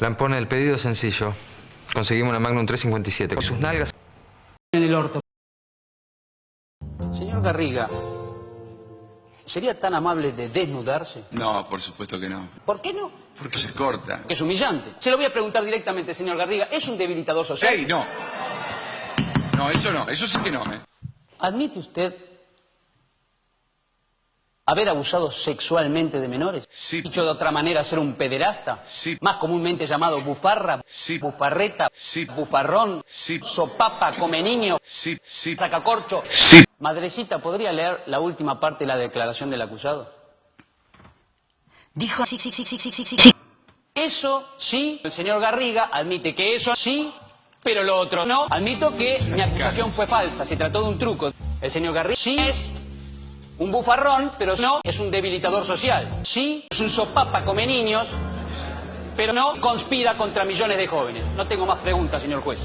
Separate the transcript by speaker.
Speaker 1: Lampone, el pedido es sencillo. Conseguimos una Magnum 357 con sus nalgas.
Speaker 2: en el orto. Señor Garriga, ¿sería tan amable de desnudarse?
Speaker 3: No, por supuesto que no.
Speaker 2: ¿Por qué no?
Speaker 3: Porque se corta.
Speaker 2: Que es humillante. Se lo voy a preguntar directamente, señor Garriga. ¿Es un debilitador social?
Speaker 3: ¡Ey, no! No, eso no, eso sí que no, ¿eh?
Speaker 2: ¿Admite usted haber abusado sexualmente de menores?
Speaker 3: Sí.
Speaker 2: Dicho de otra manera, ser un pederasta.
Speaker 3: Sí.
Speaker 2: Más comúnmente llamado bufarra.
Speaker 3: Sí.
Speaker 2: Bufarreta.
Speaker 3: Sí.
Speaker 2: Bufarrón.
Speaker 3: Sí.
Speaker 2: Sopapa, come niño.
Speaker 3: Sí, sí.
Speaker 2: Sacacorcho.
Speaker 3: Sí.
Speaker 2: Madrecita, ¿podría leer la última parte de la declaración del acusado?
Speaker 4: Dijo sí, sí, sí, sí, sí, sí, sí.
Speaker 2: Eso sí, el señor Garriga admite que eso sí, pero lo otro no. Admito que mi acusación fue falsa, se trató de un truco. El señor Garriga sí es un bufarrón, pero no es un debilitador social. Sí es un sopapa come niños, pero no conspira contra millones de jóvenes. No tengo más preguntas, señor juez.